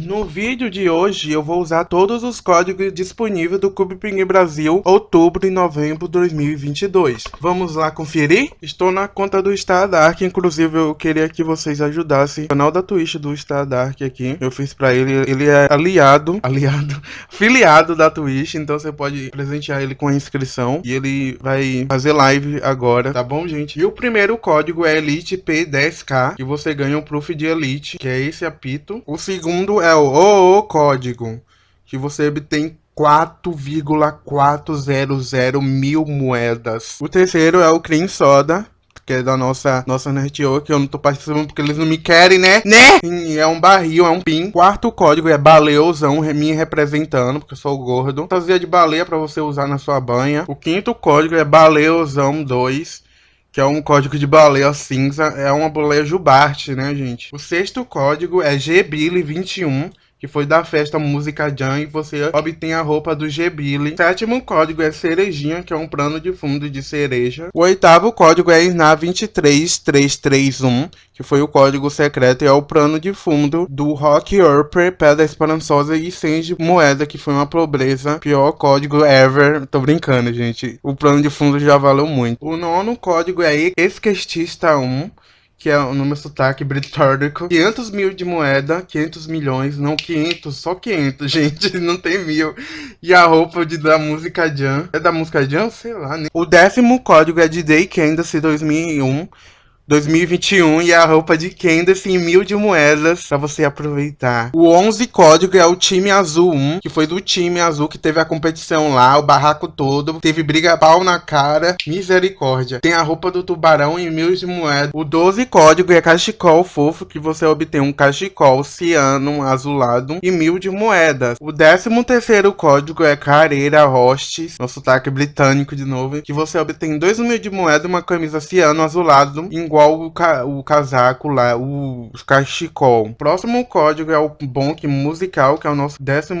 No vídeo de hoje eu vou usar todos os códigos disponíveis do Cube Ping Brasil outubro e novembro de 2022. Vamos lá conferir? Estou na conta do Star Dark, inclusive eu queria que vocês ajudassem o canal da Twitch do Star Dark aqui. Eu fiz pra ele, ele é aliado, aliado, filiado da Twitch, então você pode presentear ele com a inscrição e ele vai fazer live agora, tá bom gente? E o primeiro código é Elite P10K, que você ganha um proof de Elite, que é esse apito. O segundo é o, o código que você obtém 4,400 mil moedas. O terceiro é o Cream Soda, que é da nossa, nossa NetO, que eu não tô participando porque eles não me querem, né? Né? É um barril, é um pin. Quarto código é baleuzão, me representando, porque eu sou gordo. Fantasia de baleia pra você usar na sua banha. O quinto código é baleuzão 2 que é um código de baleia cinza, é uma baleia jubarte, né, gente? O sexto código é GBILI21, que foi da festa Música Jam, e você obtém a roupa do. O sétimo código é Cerejinha, que é um plano de fundo de cereja. O oitavo código é INA 23331, que foi o código secreto e é o plano de fundo do Rock Upper, Pedra Esperançosa e 100 de moeda, que foi uma pobreza. Pior código ever. Tô brincando, gente. O plano de fundo já valeu muito. O nono código é Esquestista 1 que é no meu sotaque britânico. 500 mil de moeda, 500 milhões, não 500, só 500, gente, não tem mil. E a roupa de, da música Jam, é da música Jam? Sei lá, né? O décimo código é de Day Candace 2001. 2021 e a roupa de Candace em mil de moedas para você aproveitar. O 11 código é o time azul 1, que foi do time azul que teve a competição lá, o barraco todo, teve briga pau na cara, misericórdia. Tem a roupa do tubarão em mil de moedas. O 12 código é cachecol fofo, que você obtém um cachecol ciano azulado e mil de moedas. O 13 terceiro código é careira hostes, no sotaque britânico de novo, que você obtém dois mil de moedas, uma camisa ciano azulado, igual igual o, ca o casaco lá, o cachecol. Próximo código é o Bonk Musical, que é o nosso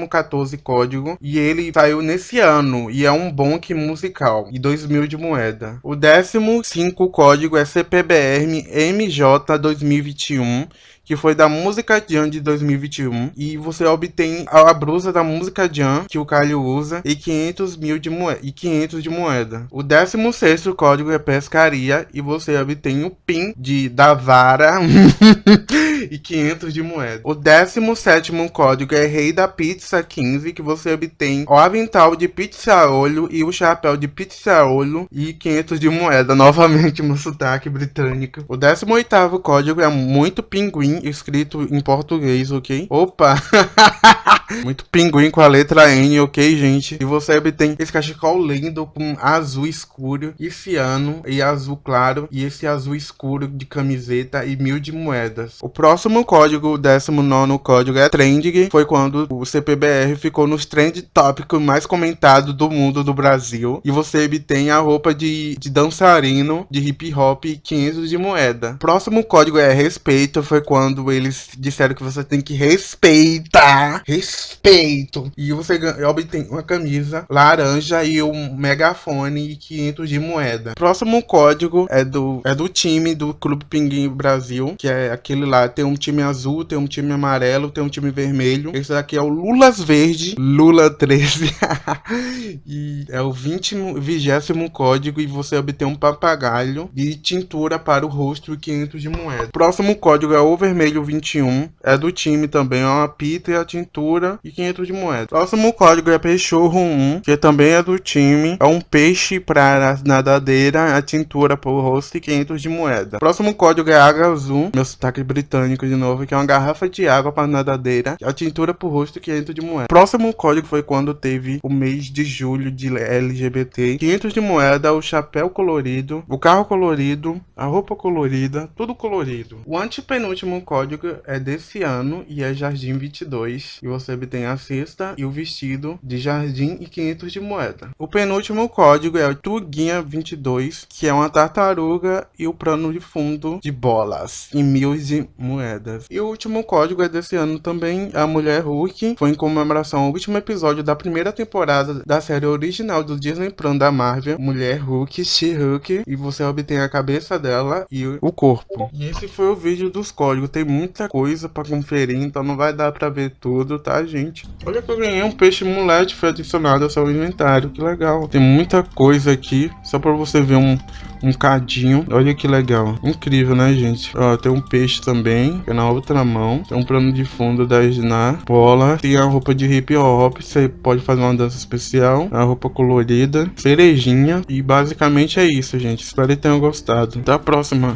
14 código. E ele saiu nesse ano, e é um Bonk Musical, e 2 mil de moeda. O 15 código é CPBR MJ 2021 que foi da Música Jam de 2021. E você obtém a blusa da Música Jam, que o Calho usa, e 500 mil de moeda. E 500 de moeda. O 16 código é pescaria, e você obtém o PIN de, da vara e 500 de moeda. O 17 código é Rei da Pizza 15, que você obtém o avental de pizza olho e o chapéu de pizza olho e 500 de moeda. Novamente, no sotaque britânico. O 18 código é muito pinguim escrito em português, ok? Opa! Muito pinguim com a letra N, ok, gente? E você obtém esse cachecol lindo com azul escuro e ciano e azul claro e esse azul escuro de camiseta e mil de moedas. O próximo código, o 19 código é Trending, foi quando o CPBR ficou nos trend tópicos mais comentados do mundo do Brasil. E você obtém a roupa de, de dançarino de hip hop e 500 de moeda. próximo código é Respeito, foi quando eles disseram que você tem que respeitar. Respeito. E você obtém uma camisa laranja e um megafone e 500 de moeda. Próximo código é do, é do time do Clube Pinguim Brasil, que é aquele lá. Tem um time azul, tem um time amarelo, tem um time vermelho. Esse daqui é o Lulas Verde, Lula 13. e é o 20, 20 código e você obtém um papagaio de tintura para o rosto e 500 de moeda. Próximo código é o vermelho 21. É do time também, é uma pita e a tintura e 500 de moeda. Próximo código é Peixorro 1, que também é do time. É um peixe para nadadeira, a tintura para o rosto e 500 de moeda. Próximo código é Água Azul, meu sotaque britânico de novo, que é uma garrafa de água para nadadeira, a tintura para o rosto e 500 de moeda. Próximo código foi quando teve o mês de julho de LGBT. 500 de moeda, o chapéu colorido, o carro colorido, a roupa colorida, tudo colorido. O antepenúltimo código é desse ano e é Jardim 22. E você obtém a cesta e o vestido de jardim e 500 de moeda. O penúltimo código é o Tuguinha 22, que é uma tartaruga e o plano de fundo de bolas em mil de moedas. E o último código é desse ano também, a Mulher Hulk, foi em comemoração ao último episódio da primeira temporada da série original do Disney Plus da Marvel, Mulher Hulk, She-Hulk, e você obtém a cabeça dela e o corpo. E esse foi o vídeo dos códigos. Tem muita coisa pra conferir, então não vai dar pra ver tudo, tá, gente? Olha que eu ganhei um peixe mulete, foi adicionado ao seu inventário, que legal. Tem muita coisa aqui, só pra você ver um, um cadinho. Olha que legal. Incrível, né, gente? Ó, tem um peixe também, que é na outra mão. Tem um plano de fundo da Snar. Bola. Tem a roupa de hip hop. Você pode fazer uma dança especial. A roupa colorida. Cerejinha. E basicamente é isso, gente. Espero que tenham gostado. Até a próxima.